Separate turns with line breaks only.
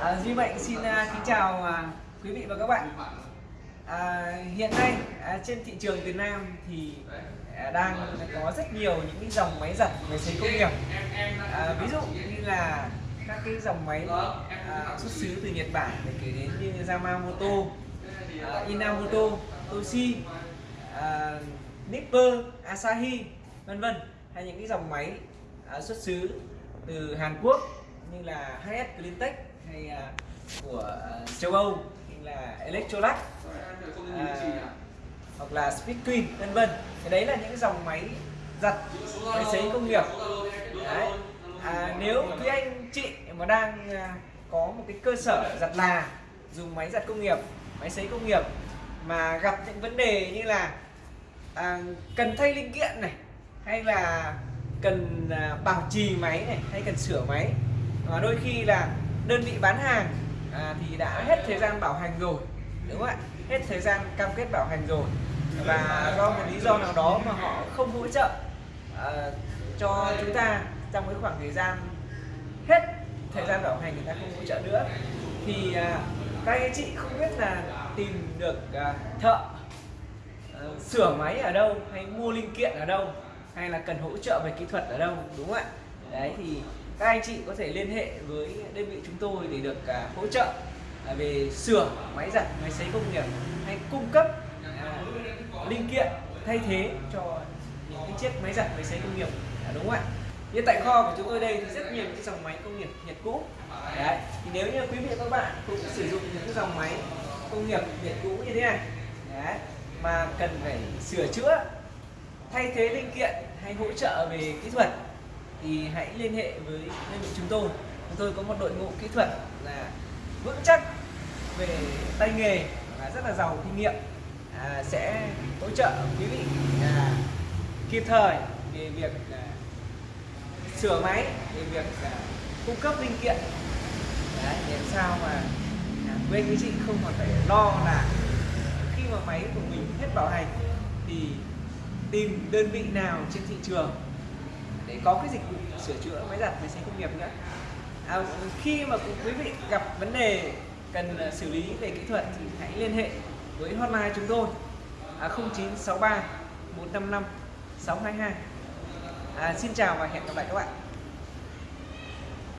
À, Duy Mạnh xin uh, kính chào uh, quý vị và các bạn. À, hiện nay uh, trên thị trường Việt Nam thì uh, đang có rất nhiều những cái dòng máy giặt về sấy công nghiệp. À, ví dụ như là các cái dòng máy uh, xuất xứ từ Nhật Bản để kể đến như Yamamoto, uh, Inamoto, Toshi, uh, Nipper, Asahi, vân vân hay những cái dòng máy uh, xuất xứ từ Hàn Quốc như là HS Cleantech hay à, của à, châu Âu như là Electrolux à, hoặc là Speed Queen vân vân cái đấy là những dòng máy giặt máy sấy công nghiệp đấy. À, nếu quý anh chị mà đang à, có một cái cơ sở giặt là dùng máy giặt công nghiệp máy sấy công nghiệp mà gặp những vấn đề như là à, cần thay linh kiện này hay là cần à, bảo trì máy này hay cần sửa máy à, đôi khi là đơn vị bán hàng à, thì đã hết thời gian bảo hành rồi đúng không ạ? Hết thời gian cam kết bảo hành rồi. Và do một lý do nào đó mà họ không hỗ trợ à, cho chúng ta trong cái khoảng thời gian hết thời gian bảo hành người ta không hỗ trợ nữa thì à, các anh chị không biết là tìm được à, thợ à, sửa máy ở đâu hay mua linh kiện ở đâu hay là cần hỗ trợ về kỹ thuật ở đâu đúng không ạ? Đấy thì các anh chị có thể liên hệ với đơn vị chúng tôi để được à, hỗ trợ à, về sửa máy giặt máy sấy công nghiệp hay cung cấp à, linh kiện thay thế cho những cái chiếc máy giặt máy sấy công nghiệp đúng không ạ? Như tại kho của chúng tôi đây thì rất nhiều những dòng máy công nghiệp Nhật cũ. Đấy thì nếu như quý vị và các bạn cũng sử dụng những cái dòng máy công nghiệp Nhật cũ như thế này đấy, mà cần phải sửa chữa thay thế linh kiện hay hỗ trợ về kỹ thuật thì hãy liên hệ với đơn vị chúng tôi. Chúng tôi có một đội ngũ kỹ thuật là vững chắc về tay nghề và rất là giàu kinh nghiệm. À, sẽ hỗ trợ quý vị à, kịp thời về việc à, sửa máy về việc à, cung cấp linh kiện. Đấy, để làm sao mà à, quý chị không còn phải lo là khi mà máy của mình hết bảo hành thì tìm đơn vị nào trên thị trường để có cái dịch vụ sửa chữa máy giặt máy sấy công nghiệp nữa. À, khi mà quý vị gặp vấn đề cần à, xử lý về kỹ thuật thì hãy liên hệ với hotline chúng tôi à, 0963 155 622 à, xin chào và hẹn gặp lại các bạn.